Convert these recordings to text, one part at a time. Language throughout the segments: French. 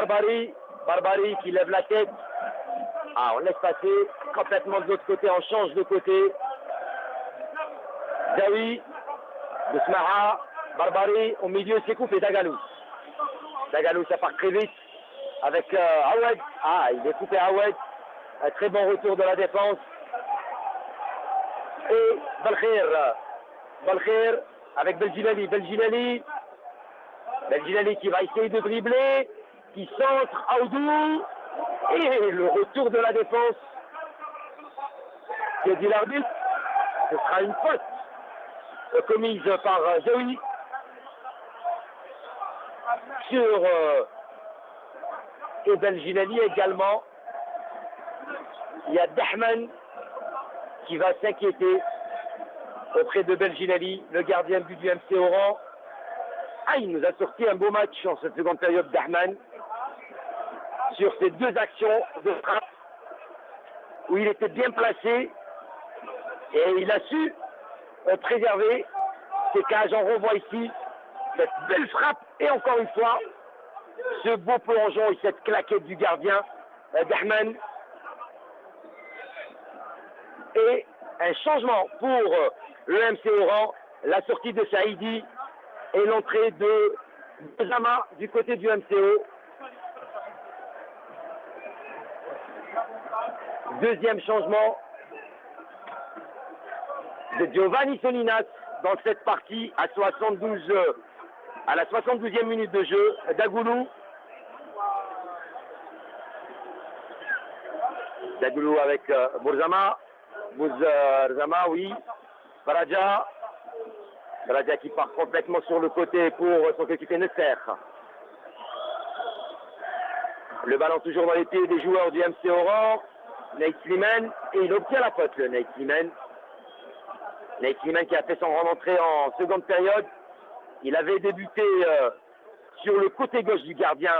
Barbari, Barbari qui lève la tête. Ah, on laisse passer complètement de l'autre côté, on change de côté. Zawi, Bousmaha, Barbari, au milieu c'est coupé Dagalou. Dagalou ça part très vite avec euh. Ah, il est coupé Awed. Un très bon retour de la défense. Et Balkhir. Balkhir avec Belginali. Belginali. Belginali qui va essayer de dribbler. Qui centre Aoudou. Et le retour de la défense. Que dit l'arbitre Ce sera une faute commise par Zoé sur euh, et Belginali également. Il y a Dahman qui va s'inquiéter auprès de Belginali, le gardien but du MC Oran. Ah, il nous a sorti un beau match en cette seconde période, Dahman, sur ces deux actions de frappe où il était bien placé et il a su euh, préserver ses cages. On revoit ici cette belle frappe et encore une fois, ce beau plongeon et cette claquette du gardien euh, Dahman. Et un changement pour euh, le MC Oran, la sortie de Saïdi et l'entrée de Zama du côté du MCO. Deuxième changement de Giovanni Solinas dans cette partie à 72 à la 72e minute de jeu, Dagoulou. Dagoulou avec euh, Bourzama. Bourzama, oui. Baraja. Baraja qui part complètement sur le côté pour son coéquipier Nesser. Le ballon toujours dans les pieds des joueurs du MC Oran. Nate Sliman. Et il obtient la faute, le Nate Sliman. Nate Sliman qui a fait son rentrée en seconde période. Il avait débuté euh, sur le côté gauche du gardien.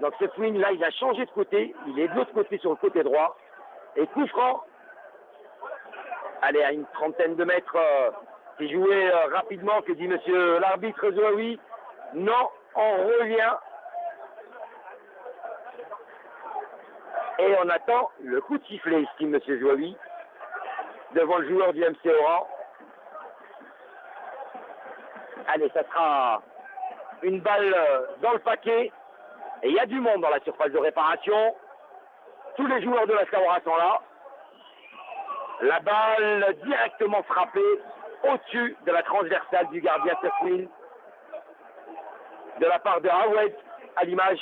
Donc ce swing là, il a changé de côté. Il est de l'autre côté sur le côté droit. Et coup. Allez, à une trentaine de mètres, euh, c'est joué euh, rapidement, que dit monsieur l'arbitre Zoaoui. Non, on revient. Et on attend le coup de sifflet, estime monsieur Zoaoui, devant le joueur du MC Oran. Allez, ça sera une balle dans le paquet. Et il y a du monde dans la surface de réparation. Tous les joueurs de la Sawara sont là. La balle directement frappée au-dessus de la transversale du gardien Sefwin de la part de Hawed à l'image